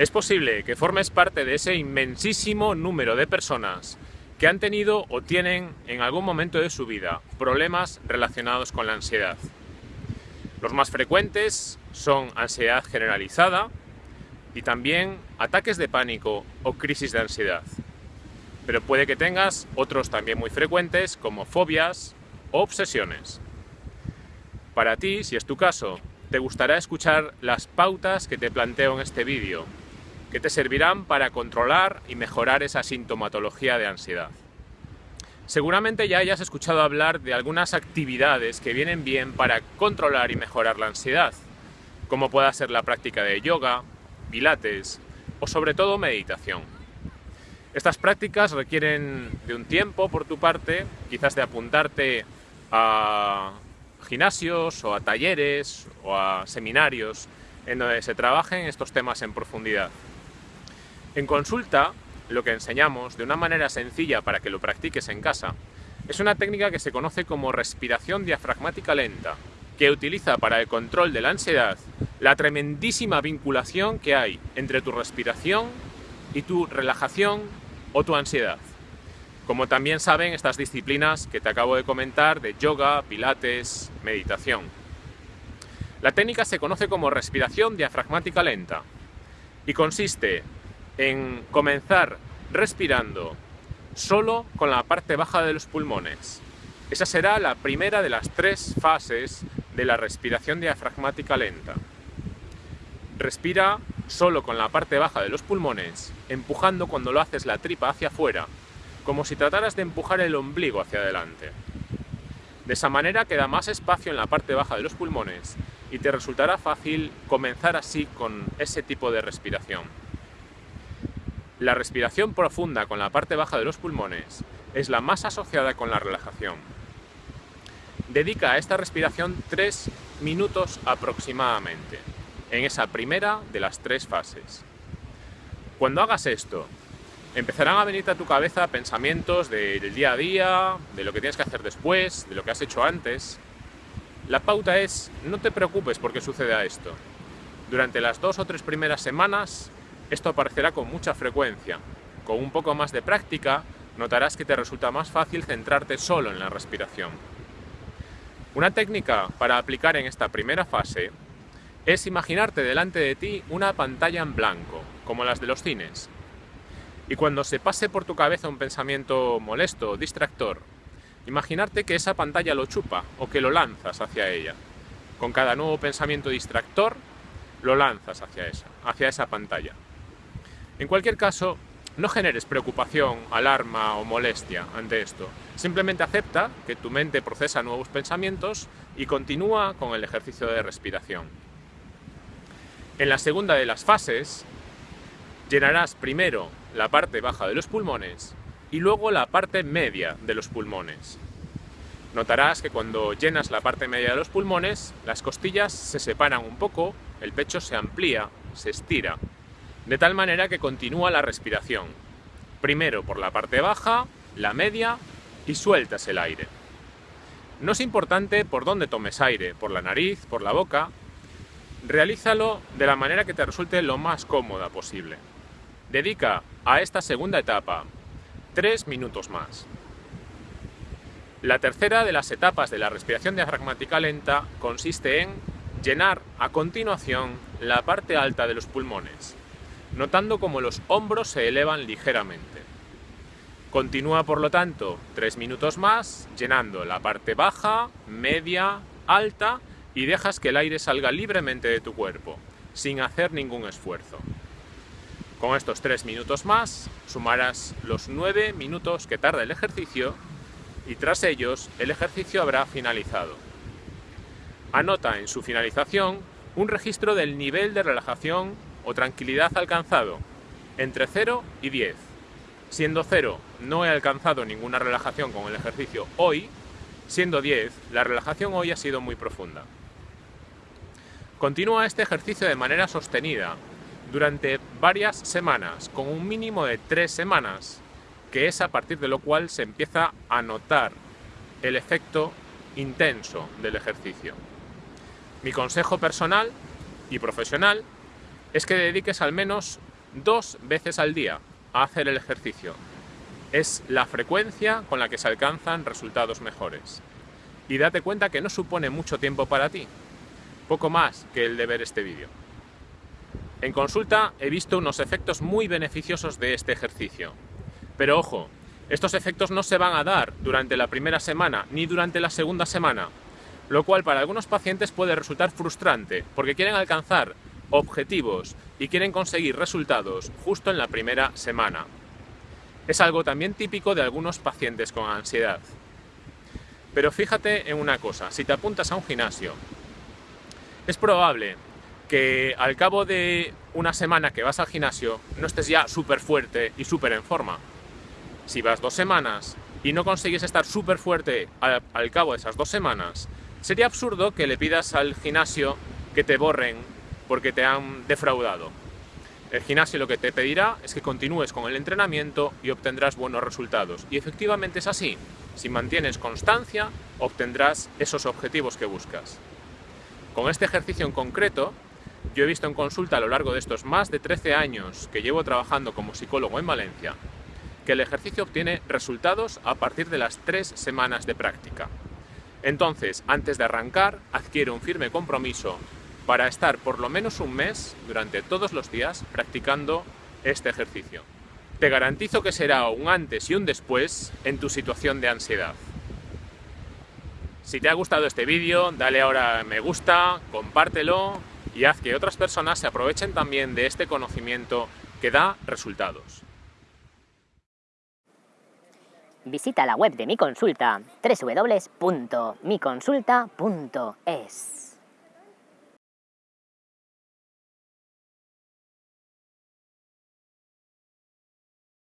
Es posible que formes parte de ese inmensísimo número de personas que han tenido o tienen en algún momento de su vida problemas relacionados con la ansiedad. Los más frecuentes son ansiedad generalizada y también ataques de pánico o crisis de ansiedad. Pero puede que tengas otros también muy frecuentes como fobias o obsesiones. Para ti, si es tu caso, te gustará escuchar las pautas que te planteo en este vídeo que te servirán para controlar y mejorar esa sintomatología de ansiedad. Seguramente ya hayas escuchado hablar de algunas actividades que vienen bien para controlar y mejorar la ansiedad, como pueda ser la práctica de yoga, pilates o sobre todo meditación. Estas prácticas requieren de un tiempo por tu parte, quizás de apuntarte a gimnasios o a talleres o a seminarios en donde se trabajen estos temas en profundidad. En consulta, lo que enseñamos, de una manera sencilla para que lo practiques en casa, es una técnica que se conoce como respiración diafragmática lenta, que utiliza para el control de la ansiedad la tremendísima vinculación que hay entre tu respiración y tu relajación o tu ansiedad. Como también saben estas disciplinas que te acabo de comentar de yoga, pilates, meditación. La técnica se conoce como respiración diafragmática lenta y consiste en comenzar respirando solo con la parte baja de los pulmones. Esa será la primera de las tres fases de la respiración diafragmática lenta. Respira solo con la parte baja de los pulmones, empujando cuando lo haces la tripa hacia afuera, como si trataras de empujar el ombligo hacia adelante. De esa manera queda más espacio en la parte baja de los pulmones y te resultará fácil comenzar así con ese tipo de respiración. La respiración profunda con la parte baja de los pulmones es la más asociada con la relajación. Dedica a esta respiración tres minutos aproximadamente, en esa primera de las tres fases. Cuando hagas esto, empezarán a venirte a tu cabeza pensamientos del día a día, de lo que tienes que hacer después, de lo que has hecho antes. La pauta es, no te preocupes porque suceda esto. Durante las dos o tres primeras semanas esto aparecerá con mucha frecuencia. Con un poco más de práctica, notarás que te resulta más fácil centrarte solo en la respiración. Una técnica para aplicar en esta primera fase es imaginarte delante de ti una pantalla en blanco, como las de los cines. Y cuando se pase por tu cabeza un pensamiento molesto o distractor, imaginarte que esa pantalla lo chupa o que lo lanzas hacia ella. Con cada nuevo pensamiento distractor, lo lanzas hacia esa, hacia esa pantalla. En cualquier caso, no generes preocupación, alarma o molestia ante esto. Simplemente acepta que tu mente procesa nuevos pensamientos y continúa con el ejercicio de respiración. En la segunda de las fases, llenarás primero la parte baja de los pulmones y luego la parte media de los pulmones. Notarás que cuando llenas la parte media de los pulmones, las costillas se separan un poco, el pecho se amplía, se estira, de tal manera que continúa la respiración. Primero por la parte baja, la media y sueltas el aire. No es importante por dónde tomes aire, por la nariz, por la boca. Realízalo de la manera que te resulte lo más cómoda posible. Dedica a esta segunda etapa tres minutos más. La tercera de las etapas de la respiración diafragmática lenta consiste en llenar a continuación la parte alta de los pulmones notando como los hombros se elevan ligeramente. Continúa por lo tanto tres minutos más, llenando la parte baja, media, alta y dejas que el aire salga libremente de tu cuerpo, sin hacer ningún esfuerzo. Con estos tres minutos más, sumarás los nueve minutos que tarda el ejercicio y tras ellos el ejercicio habrá finalizado. Anota en su finalización un registro del nivel de relajación o tranquilidad alcanzado entre 0 y 10. Siendo 0 no he alcanzado ninguna relajación con el ejercicio hoy, siendo 10 la relajación hoy ha sido muy profunda. Continúa este ejercicio de manera sostenida durante varias semanas, con un mínimo de 3 semanas, que es a partir de lo cual se empieza a notar el efecto intenso del ejercicio. Mi consejo personal y profesional es que dediques al menos dos veces al día a hacer el ejercicio. Es la frecuencia con la que se alcanzan resultados mejores. Y date cuenta que no supone mucho tiempo para ti, poco más que el de ver este vídeo. En consulta he visto unos efectos muy beneficiosos de este ejercicio. Pero ojo, estos efectos no se van a dar durante la primera semana ni durante la segunda semana, lo cual para algunos pacientes puede resultar frustrante porque quieren alcanzar objetivos y quieren conseguir resultados justo en la primera semana. Es algo también típico de algunos pacientes con ansiedad. Pero fíjate en una cosa, si te apuntas a un gimnasio, es probable que al cabo de una semana que vas al gimnasio no estés ya súper fuerte y súper en forma. Si vas dos semanas y no consigues estar súper fuerte al, al, cabo de esas dos semanas, sería absurdo que le pidas al gimnasio que te borren porque te han defraudado. El gimnasio lo que te pedirá es que continúes con el entrenamiento y obtendrás buenos resultados. Y efectivamente es así. Si mantienes constancia, obtendrás esos objetivos que buscas. Con este ejercicio en concreto, yo he visto en consulta a lo largo de estos más de 13 años que llevo trabajando como psicólogo en Valencia, que el ejercicio obtiene resultados a partir de las tres semanas de práctica. Entonces, antes de arrancar, adquiere un firme compromiso para estar por lo menos un mes, durante todos los días, practicando este ejercicio. Te garantizo que será un antes y un después en tu situación de ansiedad. Si te ha gustado este vídeo, dale ahora me gusta, compártelo y haz que otras personas se aprovechen también de este conocimiento que da resultados. Visita la web de mi consulta www.miconsulta.es